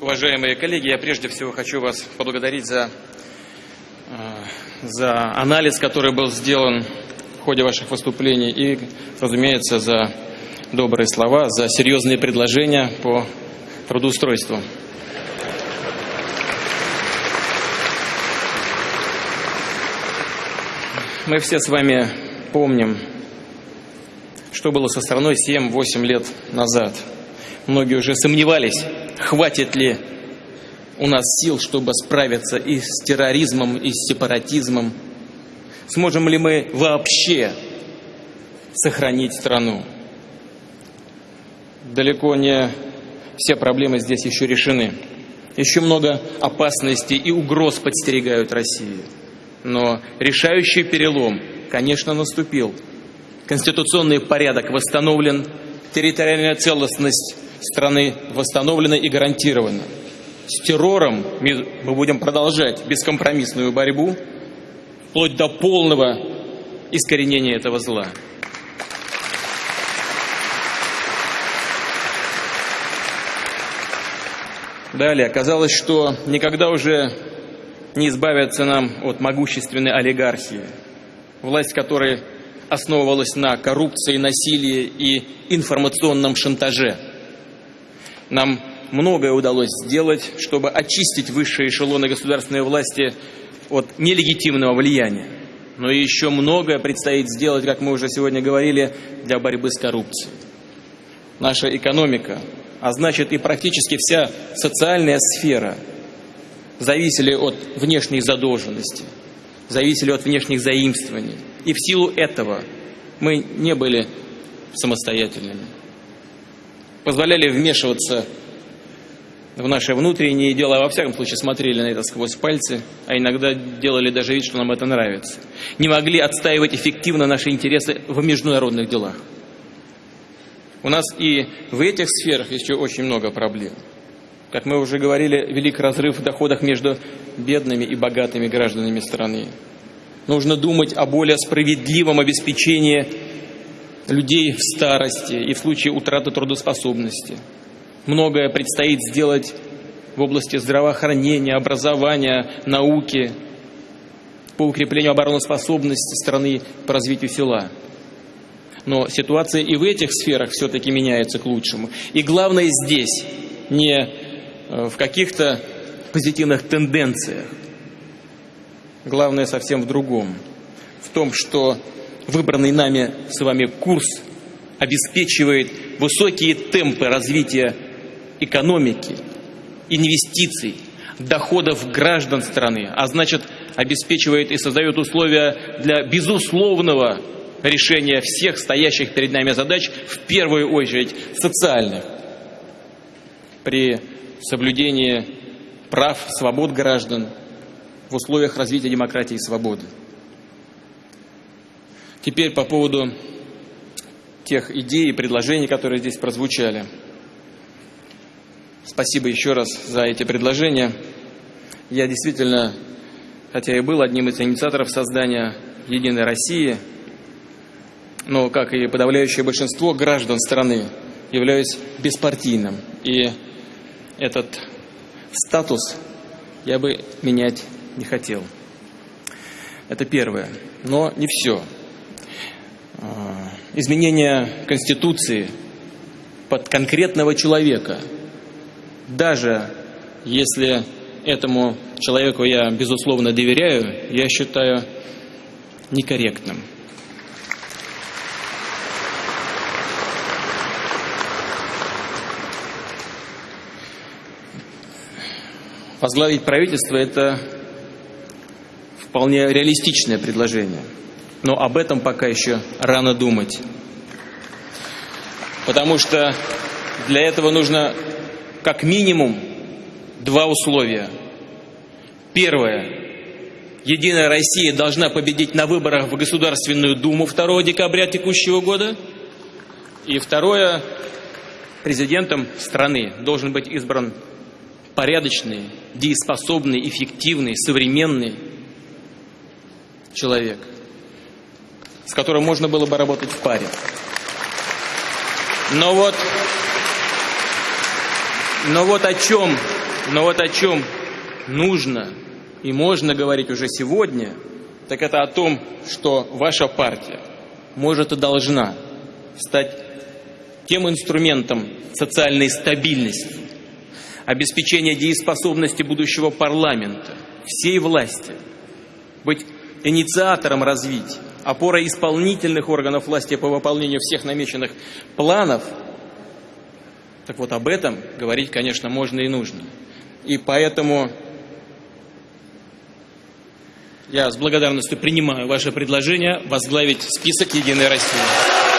Уважаемые коллеги, я прежде всего хочу вас поблагодарить за, э, за анализ, который был сделан в ходе ваших выступлений и, разумеется, за добрые слова, за серьезные предложения по трудоустройству. Мы все с вами помним, что было со страной 7-8 лет назад. Многие уже сомневались, хватит ли у нас сил, чтобы справиться и с терроризмом, и с сепаратизмом. Сможем ли мы вообще сохранить страну? Далеко не все проблемы здесь еще решены. Еще много опасностей и угроз подстерегают Россию. Но решающий перелом, конечно, наступил. Конституционный порядок восстановлен, территориальная целостность страны восстановлена и гарантирована. С террором мы будем продолжать бескомпромиссную борьбу, вплоть до полного искоренения этого зла. Далее, оказалось, что никогда уже не избавиться нам от могущественной олигархии, власть которой основывалась на коррупции, насилии и информационном шантаже. Нам многое удалось сделать, чтобы очистить высшие эшелоны государственной власти от нелегитимного влияния. Но еще многое предстоит сделать, как мы уже сегодня говорили, для борьбы с коррупцией. Наша экономика, а значит и практически вся социальная сфера – зависели от внешней задолженности, зависели от внешних заимствований. И в силу этого мы не были самостоятельными. Позволяли вмешиваться в наши внутренние дела, во всяком случае смотрели на это сквозь пальцы, а иногда делали даже вид, что нам это нравится. Не могли отстаивать эффективно наши интересы в международных делах. У нас и в этих сферах еще очень много проблем. Как мы уже говорили, велик разрыв в доходах между бедными и богатыми гражданами страны. Нужно думать о более справедливом обеспечении людей в старости и в случае утраты трудоспособности. Многое предстоит сделать в области здравоохранения, образования, науки, по укреплению обороноспособности страны, по развитию села. Но ситуация и в этих сферах все-таки меняется к лучшему. И главное здесь не Э, в каких-то позитивных тенденциях. Главное совсем в другом. В том, что выбранный нами с вами курс обеспечивает высокие темпы развития экономики, инвестиций, доходов граждан страны, а значит обеспечивает и создает условия для безусловного решения всех стоящих перед нами задач, в первую очередь социальных. При соблюдение прав, свобод граждан в условиях развития демократии и свободы. Теперь по поводу тех идей и предложений, которые здесь прозвучали. Спасибо еще раз за эти предложения. Я действительно, хотя и был одним из инициаторов создания «Единой России», но, как и подавляющее большинство граждан страны, являюсь беспартийным. И этот статус я бы менять не хотел. Это первое. Но не все. Изменение Конституции под конкретного человека, даже если этому человеку я, безусловно, доверяю, я считаю некорректным. возглавить правительство – это вполне реалистичное предложение. Но об этом пока еще рано думать. Потому что для этого нужно как минимум два условия. Первое. Единая Россия должна победить на выборах в Государственную Думу 2 декабря текущего года. И второе. Президентом страны должен быть избран порядочный, дееспособный, эффективный, современный человек, с которым можно было бы работать в паре. Но вот, но вот о чем Но вот о чем нужно и можно говорить уже сегодня, так это о том, что ваша партия может и должна стать тем инструментом социальной стабильности, обеспечения дееспособности будущего парламента, всей власти, быть инициатором развития, опорой исполнительных органов власти по выполнению всех намеченных планов, так вот об этом говорить, конечно, можно и нужно. И поэтому я с благодарностью принимаю ваше предложение возглавить список «Единой России».